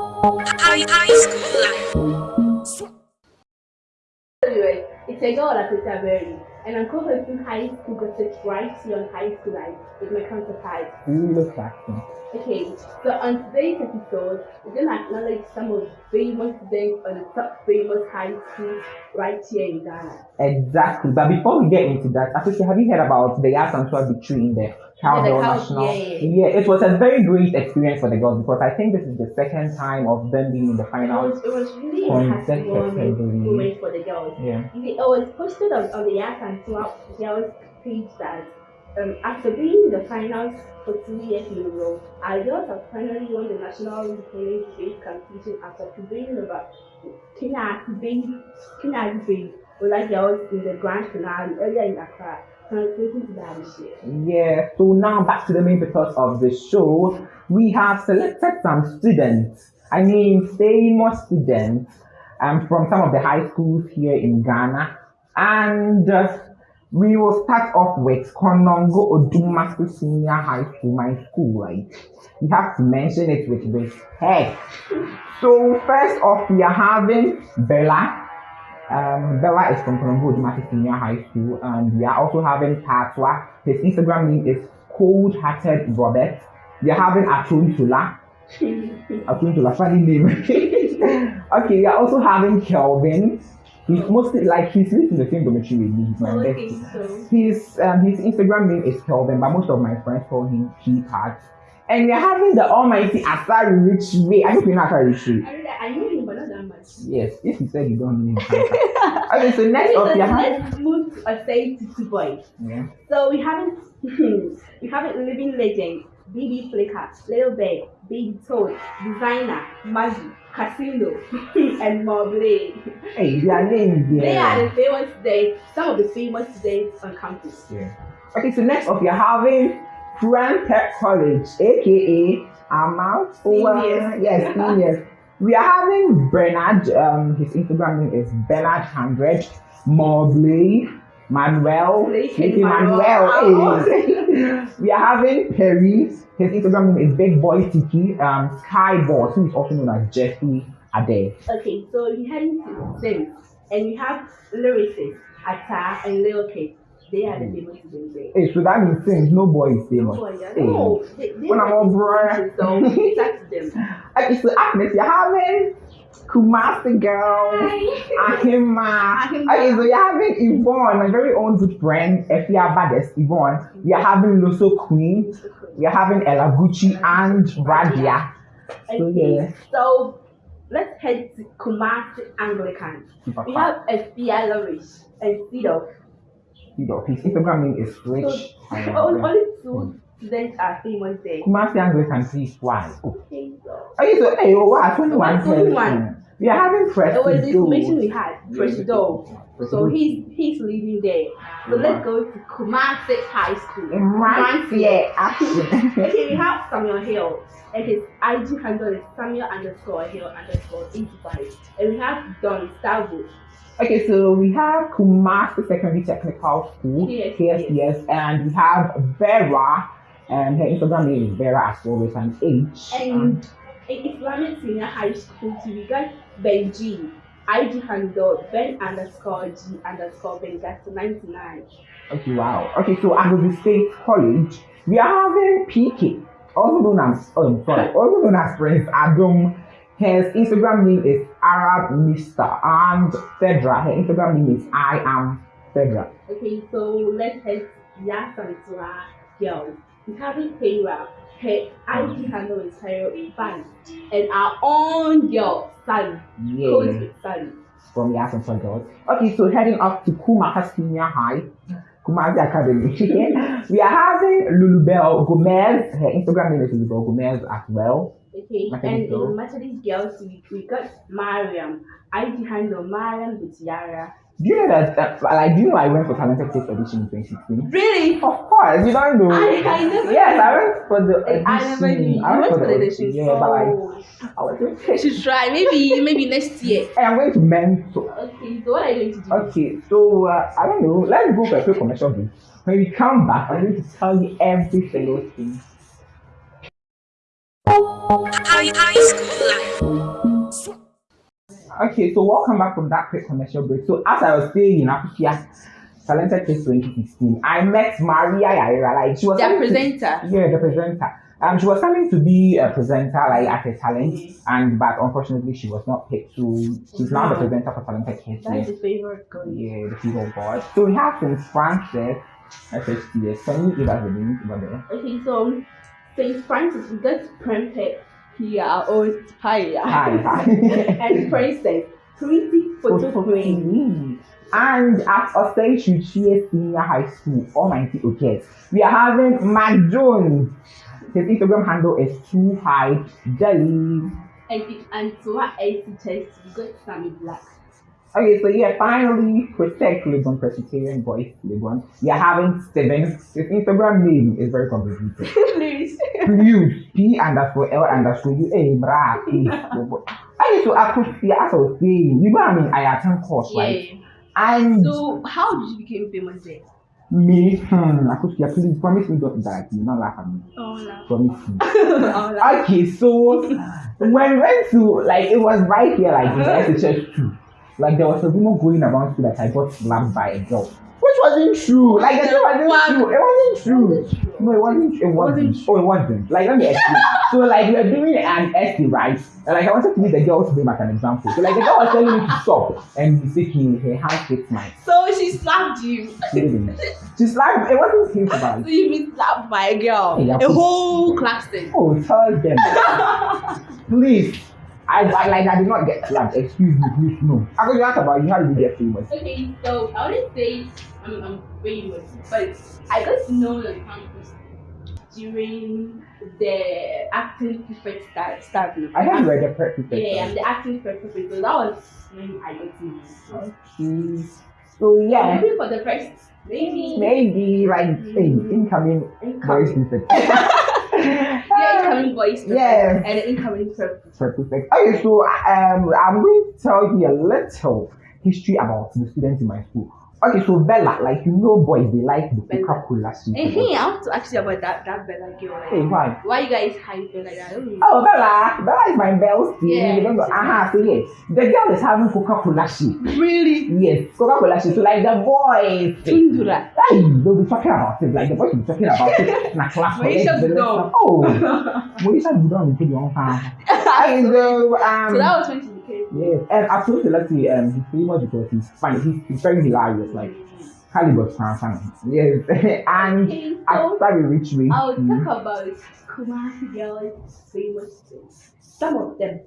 School life. Anyway, it's a girl at Peter Berry, and I'm co-hosting High School Gossip right here on High School Life with my counterpart. Really fashion. Okay, so on today's episode, we're gonna acknowledge some of the famous students on the top famous high schools right here in Ghana. Exactly. But before we get into that, Afishi, have you heard about the Yaa Asantewaa victory in the Cowbell Cow- National? yeah, yeah, it was a very great experience for the girls because I think this is the second time of them being in the It finals. was, it was really a happy moment, Consecutively. moment for the girls. Yeah. It was posted on, on the Yak and Swap girls page that um, after being in the finals for two years in a row, our girls have finally won the national independent debate competition after prevailing over Kenya Bay, like girls in the grand finale earlier in Accra. Yeah, so now back to the main purpose of the show. We have selected some students, I mean famous students, um, from some of the high schools here in Ghana. And uh, we will start off with Konongo Odumasi Senior High School, my school, right? You have to mention it with respect. So first off, we are having Bella. Um, Bella is from Konongo Odumasi Senior High School, and we are also having Tatwa. His Instagram name is Cold Hearted Robert. We are having Atuntula. Atuntula, funny name. okay, we are also having Kelvin. He's mostly like he's lived in the same dormitory with me. He's my Okay, bestie. so His um, his Instagram name is Kelvin, but most of my friends call him Keypad. And we're having the almighty Asari Rich Way. I hope you know Asari Rich Way. I knew him, but not that much. Yes, if you said you don't know him. okay, so next So up we have let's move to to boys. yeah. So we haven't we haven't living legend, BB Flicker, Little Bear, Baby Toad, Designer, Maggie, Casino, and Mobley. Hey, their names They are the famous days, some of the famous days on campus. Yeah. Okay, so next up we are having Grand Tech College, aka Amount Seniors. Yes, seniors. we are having Bernard, um, his Instagram name is Bernard Hundred, Mobley, Manuel, Blakey Manuel. Hey. we are having Perry, his Instagram name is Big Boy Tiki, um, Sky Boss, who is also known as Jeffrey Ade. Okay, so we heading to Sims, and we have lyricists, Atta and Lil Kid. They are the famous days. Hey, so that means things, no boy is famous. Oh, yeah. Hey. No, they, they When I'm are on the bruh. famous, So it's up to them. Okay, so next, you're having Kumasi girl, Ahima. Okay, so you're having Yvonne, my very own good friend, Efia Bades, Yvonne. We are having Loso Queen. We are having Ella Gucci and Radia. So, yeah. so let's head to Kumasi Anglican. We have a Fialorish and. You know, his Instagram name is Rich. So only, only two hmm. Students are famous there. Kumasi Anglican, please, why? Oh. Okay, so Okay, so hey, oh, wow, 21 21. person. We are having that was the information we had. Presido. So he's he's leading there. So let's go to Kumasi High School. Right here, action. Okay, we have Samuel Hill. And his IG handle is Samuel underscore Hill underscore 85. And we have Don Stavo. Okay, so we have Kumasi Secondary Technical School, Yes, KSTS, and we have Vera, and her Instagram name is Vera as well with an H. And in Islamic Senior High School, we got Benji. IG handle Ben underscore G underscore Bengato 99. okay, wow. Okay, so at the State College, we are having PK, also known as, oh, sorry, also known as Prince Adam. His Instagram name is Arab Mister, and Fedra, her Instagram name is I am Fedra. Okay, so let's head to Yaa Asantewaa Girls. We having Kayra. Her IG handle is Cairo Ivan. And our own girl, Sally. Yeah. Sally. from Yasin for Girls. Okay, so heading up to Kumasi Senior High, Kumasi Academy. we are having Lulubel Gomez. Her Instagram name is Lulubel Gomez as well. Okay, and girl. in Methodist girls, we, we got Mariam. IG handle Mariam Butiara. Do you know that, that like, do you know I went for Talented Taste Edition in 2016? Really? Of course, you don't know. I, I never yes, I went for the edition. I never knew. I went went for the edition. Yeah, but like, I was you should try. Maybe maybe next year. Hey, I'm going to mentor. Okay, so what are you going to do? Okay, so uh, I don't know. Let's go for a quick commercial break. When we come back, I'm going to tell you every single thing High, high school life. Okay, so welcome back from that quick commercial break. So as I was saying in Apukia, Talented Kids 2016, I met Maria Yaira. Like she was The coming to- presenter. yeah, the presenter. Um, she was coming to be a presenter like at a talent, and but unfortunately she was not picked. So she's now the presenter for Talented Kids. That is Yeah, his favorite girl. yeah the of God. So we have St. Francis, SHTS. Can you give us the name over there? Okay, so St. Francis, we got Prempeh here, our own hi, Hi, hi. and Princess, pretty photo frame. And at Osei Kyeretwie Senior High School, Almighty OKS, we are having Matt Jones. His Instagram handle is too high jelly. And and to our AC test, we got Sammy Black. Okay, so yeah, finally, PRESEC Legon Presbyterian Boys Legon. You're having Steven. His Instagram name is very complicated. Please. Please, P underscore L underscore U. Brah, please. Okay, so I could see, as I was saying, you know what I mean? I attend course, right? Yeah. And So, how did you become famous there? me, hmm, I could see, please promise me don't die. You not laugh at me. Oh. Promise me. oh. Okay, so when we went to like it was right here, like in the SHS two, like there was a rumor going around too that I got slapped by a girl, which wasn't true. Like the thing wasn't true. It wasn't true. Wasn't. No, it wasn't. It wasn't. Wasn't Oh, it wasn't. Like let me explain. so like we were doing an essay, right? And like I wanted to use the girl to be like an example. So like the girl was telling me to stop, and mistakenly her hand hit mine. So, she slapped you. She didn't. She slapped. It wasn't painful, about So, you've been slapped by a girl. A whole class thing. Oh, tell them. please. I, I like I did not get slapped. Excuse me, please no. I could ask about you. How did you get famous? Okay, so I wouldn't say I'm, I'm famous, but I got to know the campus during the acting prefect start. start I heard you were the perfect Yeah, I'm the acting prefect, so that was when I got to know. Okay. So yeah, Maybe for the first, maybe. maybe like hey, incoming Incoming. incoming voice Yes. and the incoming. Perfect. Okay, so um, I'm going to tell you a little history about the students in my school. Okay, so Bella, like you know, boys they like the Bella. Cola soup. And hey, I want to ask you about that that Bella girl. Like, Hey, why? why you guys hype her like that? Don't know. Oh, Bella, Bella is my bell Yeah. You don't know. Aha, so yes, the girl is having Coca Cola shit. Really? Yes, Coca Cola shit. So like the boys. Tundura. Hey, they'll be talking about it. Like the boys will be talking about it in a class. the Budon. Oh, Mauritius Budon, you put your own so, um, So that was when became. Yes, and absolutely. Let's see. Um, he's famous because he's funny. He's, he's very hilarious. Like Calibur's fan fan. Yes, and Okay, so after we reach me, I'll talk about Kumasi girls famous things. Some of them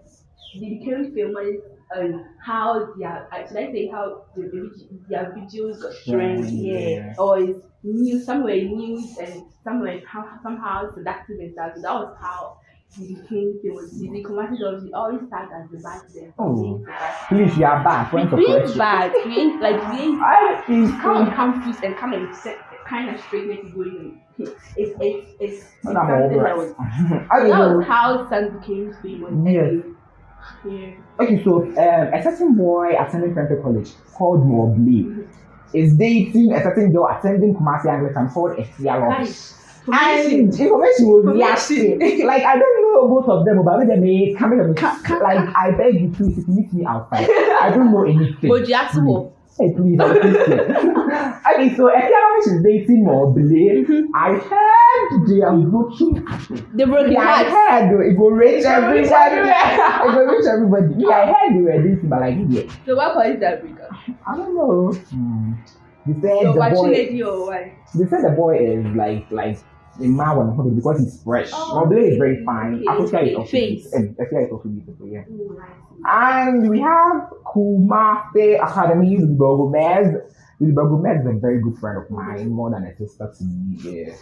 they became famous and how their should I say how the, the, their videos got trend, Yeah. yeah, or it's news somewhere news and somewhere how, somehow seductive and stuff. That was how became famous. The, Kumasi girls they always start as the bad them. Oh. please, you are back. Point of We bad. We ain't like we ain't I think come on campus and come and set kind of straight make it going. It's it's it's, I'm over that was Okay, that so, was how Sun became famous. Yes. Yeah. okay, so um, a certain boy attending Prempeh College called Mobley is dating a certain girl attending Kumasi Anglican called Esia Lodge. And information. will be asking. Like I don't know both of them, but they may come in. Ca- ca- Like I beg you, please, if you meet me outside, I don't know anything. But you asked who? Hey, please, I'm okay, so Ekianovic is dating Mobley. I heard they are broken. The broken Yeah, I heart. heard though, it will reach everybody. it will reach everybody. Yeah, I heard they were dating, but like, yeah, So what cause is that breakup? I don't know. Hmm. They said So the watching boy. lady or what? They said the boy is like like a man on hobby because he's fresh. Oh, Mobley is very fine. okay. Africa is also beautiful. And Africa is also beautiful, yeah. And we have Kumase Academy, Lilibo Gomez. Lilibo Gomez is a very good friend of mine, more than a sister to me. Yeah.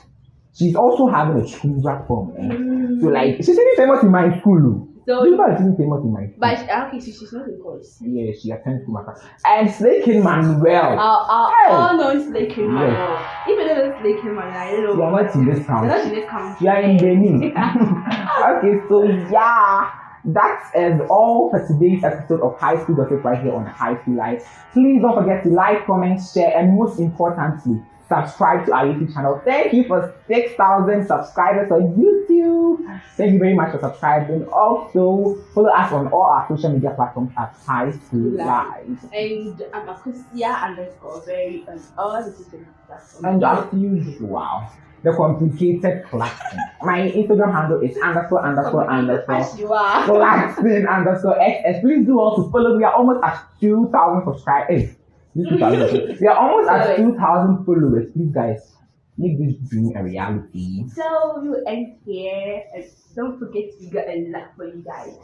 She's also having a chunga form. see. Eh? So like she's really famous in my school. So, is really famous in my school. but okay, so she's not in course. yeah, she attends to Kumaka. And Slake Manuel. Our, uh, our uh, Hey. all known Slake Yes. Manuel. Even though it's Slake Manuel, I don't know. You are not in this town. They're not in this country. You are in Benin. okay, so yeah, that is all for today's episode of High School Gossip right here on High School Life. Please don't forget to like, comment, share, and most importantly, subscribe to our YouTube channel. Thank you for 6,000 subscribers on YouTube. Thank you very much for subscribing. Also, follow us on all our social media platforms at High School Live. And Amakusia underscore very on all the social media platforms. And as usual, the complicated classing. My Instagram handle is underscore underscore underscore As you are. classing underscore XS. Please do also follow. We are almost at 2,000 subscribers. Hey, this 2,000. we are almost at 2,000 followers. Please, guys, make this dream a reality. So you end here and don't forget we got a lot for you guys.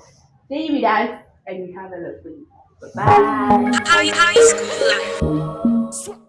Stay with us and we have a lot for you. Bye. High, high school life.